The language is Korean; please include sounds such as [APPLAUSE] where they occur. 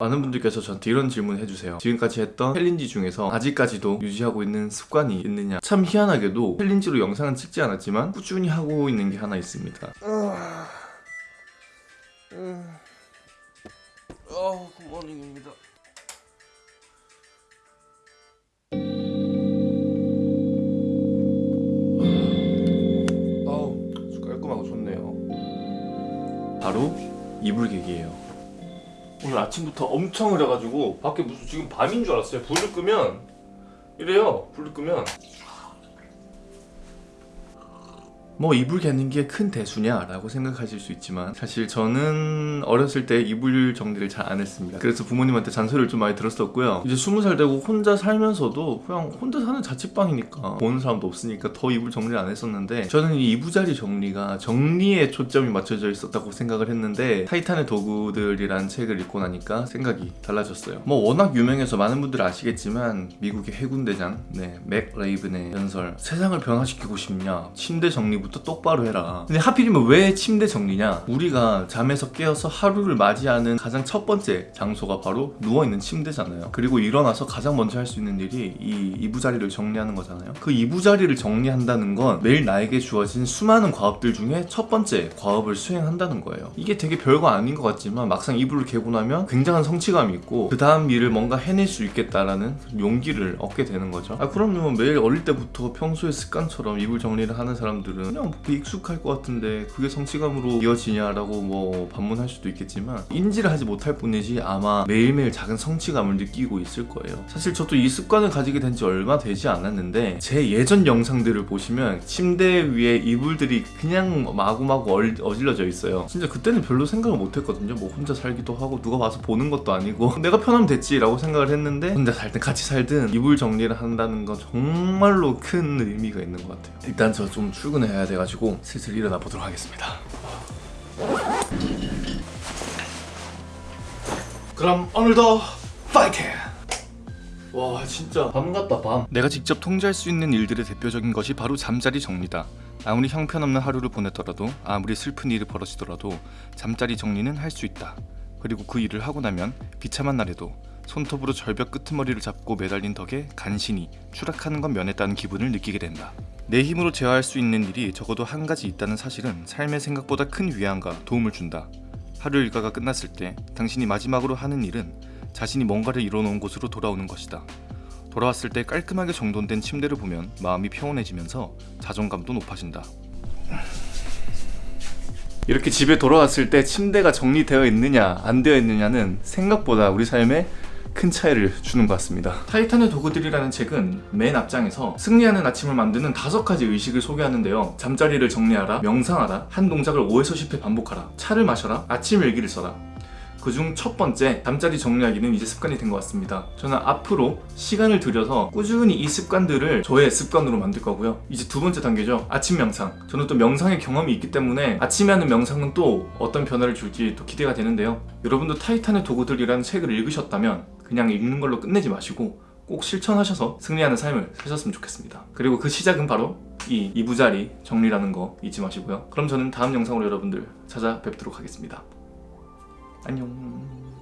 많은 분들께서 저한테 이런 질문 해주세요. 지금까지 했던 챌린지 중에서 아직까지도 유지하고 있는 습관이 있느냐? 참 희한하게도 챌린지로 영상은 찍지 않았지만 꾸준히 하고 있는 게 하나 있습니다. 어, good morning입니다 아우 깔끔하고 좋네요. 바로 이불객이에요 오늘 아침부터 엄청 흐려가지고 밖에 무슨 지금 밤인 줄 알았어요. 불을 끄면. 이래요. 불을 끄면 뭐 이불 개는 게 큰 대수냐 라고 생각하실 수 있지만 사실 저는 어렸을 때 이불 정리를 잘 안 했습니다. 그래서 부모님한테 잔소리를 좀 많이 들었었고요. 이제 20살 되고 혼자 살면서도 그냥 혼자 사는 자취방이니까 보는 사람도 없으니까 더 이불 정리를 안 했었는데 저는 이 이부자리 정리가 정리에 초점이 맞춰져 있었다고 생각을 했는데 타이탄의 도구들이란 책을 읽고 나니까 생각이 달라졌어요. 뭐 워낙 유명해서 많은 분들 아시겠지만 미국의 해군대장 네, 맥 레이븐의 연설 세상을 변화시키고 싶냐 침대 정리부 터 똑바로 해라. 근데 하필이면 왜 침대 정리냐? 우리가 잠에서 깨어서 하루를 맞이하는 가장 첫 번째 장소가 바로 누워있는 침대잖아요. 그리고 일어나서 가장 먼저 할 수 있는 일이 이 이부자리를 정리하는 거잖아요. 그 이부자리를 정리한다는 건 매일 나에게 주어진 수많은 과업들 중에 첫 번째 과업을 수행한다는 거예요. 이게 되게 별거 아닌 것 같지만 막상 이불을 개고 나면 굉장한 성취감이 있고 그 다음 일을 뭔가 해낼 수 있겠다라는 용기를 얻게 되는 거죠. 아 그럼요. 매일 어릴 때부터 평소의 습관처럼 이불 정리를 하는 사람들은 그냥 뭐 익숙할 것 같은데 그게 성취감으로 이어지냐라고 뭐 반문할 수도 있겠지만 인지를 하지 못할 뿐이지 아마 매일매일 작은 성취감을 느끼고 있을 거예요. 사실 저도 이 습관을 가지게 된 지 얼마 되지 않았는데 제 예전 영상들을 보시면 침대 위에 이불들이 그냥 마구마구 얼- 어질러져 있어요. 진짜 그때는 별로 생각을 못 했거든요. 뭐 혼자 살기도 하고 누가 와서 보는 것도 아니고 [LAUGHS] 내가 편하면 됐지 라고 생각을 했는데 혼자 살든 같이 살든 이불 정리를 한다는 건 정말로 큰 의미가 있는 것 같아요. 일단 저 좀 출근해야 돼가지고 슬슬 일어나 보도록 하겠습니다. 그럼 오늘도 파이팅! 와 진짜. 밤 같다 밤. 내가 직접 통제할 수 있는 일들의 대표적인 것이 바로 잠자리 정리다. 아무리 형편없는 하루를 보냈더라도 아무리 슬픈 일이 벌어지더라도 잠자리 정리는 할 수 있다. 그리고 그 일을 하고 나면 비참한 날에도 손톱으로 절벽 끄트머리를 잡고 매달린 덕에 간신히 추락하는 건 면했다는 기분을 느끼게 된다 내 힘으로 제어할 수 있는 일이 적어도 한 가지 있다는 사실은 삶의 생각보다 큰 위안과 도움을 준다 하루 일과가 끝났을 때 당신이 마지막으로 하는 일은 자신이 뭔가를 이뤄놓은 곳으로 돌아오는 것이다. 돌아왔을 때 깔끔하게 정돈된 침대를 보면 마음이 평온해지면서 자존감도 높아진다. 이렇게 집에 돌아왔을 때 침대가 정리되어 있느냐 안 되어 있느냐는 생각보다 우리 삶에 큰 차이를 주는 것 같습니다. 타이탄의 도구들이라는 책은 맨 앞장에서 승리하는 아침을 만드는 다섯 가지 의식을 소개하는데요. 잠자리를 정리하라, 명상하라, 한 동작을 5에서 10회 반복하라, 차를 마셔라, 아침 일기를 써라. 그중 첫 번째 잠자리 정리하기는 이제 습관이 된 것 같습니다 저는 앞으로 시간을 들여서 꾸준히 이 습관들을 저의 습관으로 만들 거고요 이제 두 번째 단계죠 아침 명상 저는 또 명상의 경험이 있기 때문에 아침에 하는 명상은 또 어떤 변화를 줄지 또 기대가 되는데요 여러분도 타이탄의 도구들이라는 책을 읽으셨다면 그냥 읽는 걸로 끝내지 마시고 꼭 실천하셔서 승리하는 삶을 사셨으면 좋겠습니다. 그리고 그 시작은 바로 이 이부자리 정리라는 거 잊지 마시고요. 그럼 저는 다음 영상으로 여러분들 찾아뵙도록 하겠습니다. 안녕